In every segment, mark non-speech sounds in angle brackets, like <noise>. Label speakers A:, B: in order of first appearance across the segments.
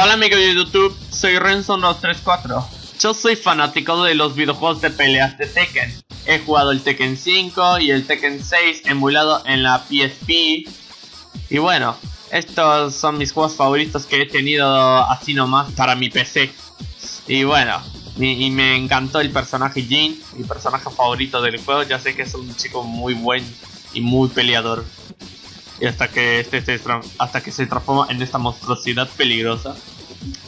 A: Hola amigos de YouTube, soy Renzo234. Yo soy fanático de los videojuegos de peleas de Tekken. He jugado el Tekken 5 y el Tekken 6 emulado en la PSP. Y bueno, estos son mis juegos favoritos que he tenido así nomás para mi PC. Y bueno, y, me encantó el personaje Jin, mi personaje favorito del juego. Ya sé que es un chico muy buen y muy peleador. Y hasta que este se, hasta que se transforma en esta monstruosidad peligrosa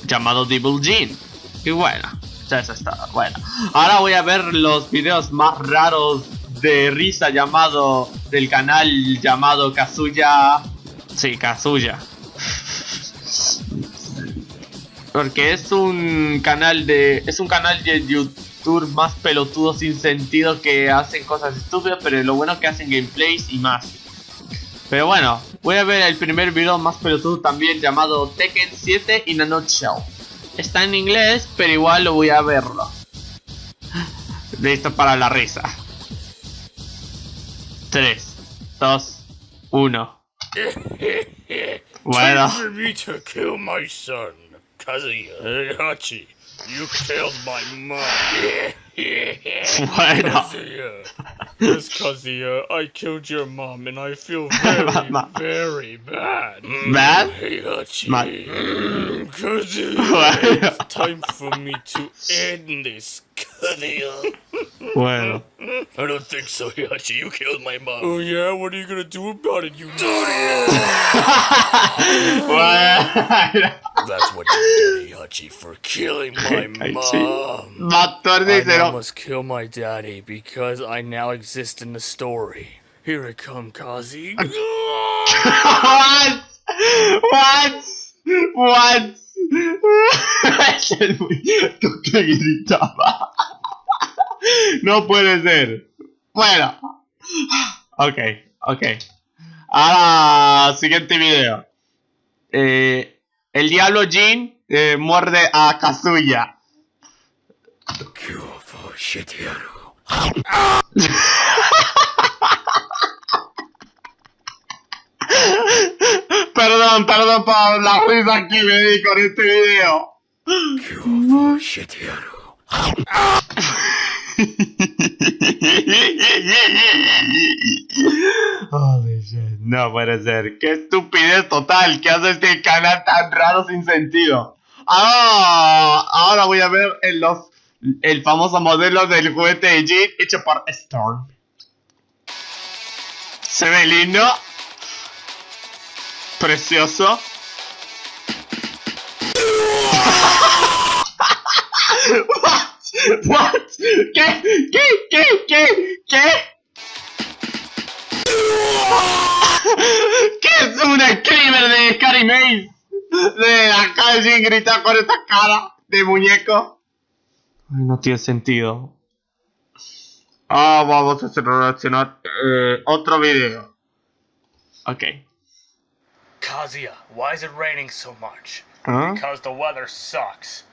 A: llamado Devil Jin. Y bueno, ya eso está. Bueno, ahora voy a ver los videos más raros de risa llamado del canal llamado Kazuya. Sí, Kazuya. Porque es un canal de. Es un canal de YouTube más pelotudo sin sentido que hacen cosas estúpidas, pero lo bueno que hacen gameplays y más. Pero bueno, voy a ver el primer video más pelotudo también llamado Tekken 7 in a Nutshell. Está en inglés, pero igual lo voy a verlo. Listo para la risa. 3, 2, 1.
B: bueno. Kazuya Hachi, you killed my mom.
A: bueno.
B: Kazuya. Yes, <laughs> Kazuya, I killed your mom and I feel <laughs> very, very bad.
A: Bad?
B: Hachi.
A: Ma
B: mm, Kazuya, <laughs> it's time for me to end this, Kazuya.
A: Bueno.
B: I don't think so, Hachi. You killed my mom. Oh yeah? What are you gonna do about it, you dirty
A: bueno.
B: That's what you did, Hachi, for killing my mom. I now must kill my daddy because I now exist in the story. Here I come, Kazi. <laughs>
A: what? What? What? que <laughs> gritaba. No puede ser. Bueno. Ok, ok. Ahora, siguiente video. Eh, el diablo Jin eh, muerde a Kazuya. <laughs> perdón, perdón por la risa que me di con este video. <laughs> No puede ser. Qué estupidez total que hace este canal tan raro sin sentido. Ah, ahora voy a ver en los, el famoso modelo del juguete de Jeep hecho por Storm. Se ve lindo. Precioso. <laughs> What? ¿Qué? ¿Qué? ¿Qué? ¿Qué? ¿Qué? <laughs> ¿Qué es un screamer de Scary Maze? De acá de gritar con esta cara de muñeco. Ay, no tiene sentido. Ah, vamos a hacer reaccionar eh, otro video. Ok.
B: Kazuya, why is it raining so much?
A: Huh?
B: Because the weather sucks.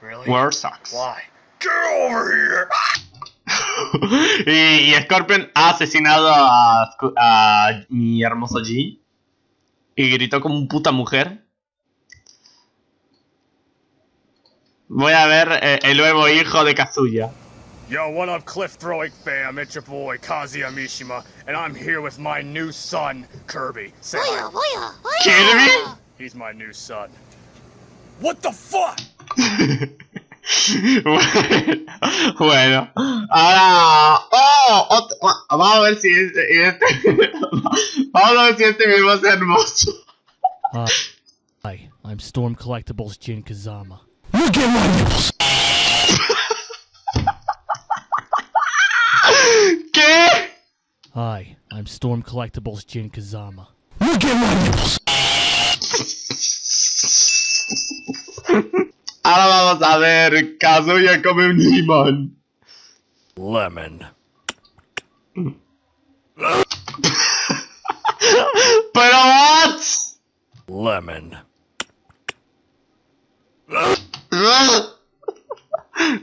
B: Really?
A: Weather sucks.
B: Why? Get over here!
A: y, y, Scorpion ha asesinado a, a mi hermoso G. Y gritó como un puta mujer. Voy a ver eh, el nuevo hijo de Kazuya.
B: Yo, what up, cliff throwing fam? It's your boy Kazuya Mishima, and I'm here with my new son, Kirby. Say hi.
A: Kirby?
B: He's my new son. What the fuck? <laughs> <laughs>
A: bueno, ahora oh, vamos a ver si este, este <laughs> vamos a ver si este video va a ser hermoso.
C: Uh, hi, I'm Storm Collectibles Jin Kazama. Look at my nipples. <laughs>
A: ¿Qué?
C: Hi, I'm Storm Collectibles Jin Kazama. Look at my nipples.
A: Ahora vamos a ver, Kazuya come un limón.
B: Lemon.
A: Pero what?
B: Lemon.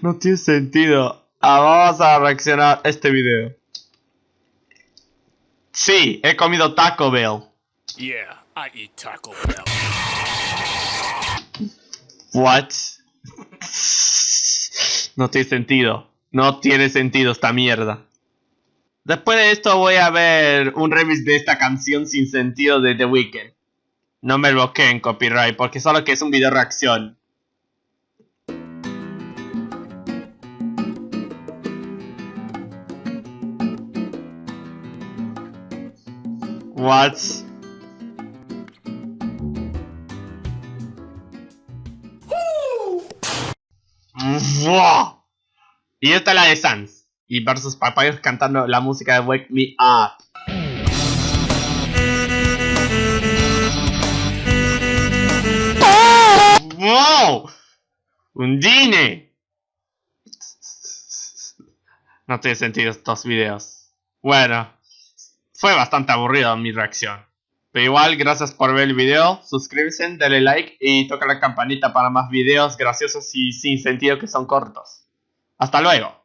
A: No tiene sentido. Ah, vamos a reaccionar este video. Sí, he comido Taco Bell.
B: Yeah, I eat Taco Bell.
A: What? No tiene sentido. No tiene sentido esta mierda. Después de esto voy a ver un remix de esta canción sin sentido de The Weeknd. No me en copyright porque solo que es un video reacción. What? Y esta es la de Sans. Y versus Papayos cantando la música de Wake Me Up. ¡Wow! ¡Undine! No tiene sentido estos videos. Bueno, fue bastante aburrido mi reacción. Pero igual, gracias por ver el video, suscríbete, dale like y toca la campanita para más videos graciosos y sin sentido que son cortos. Hasta luego.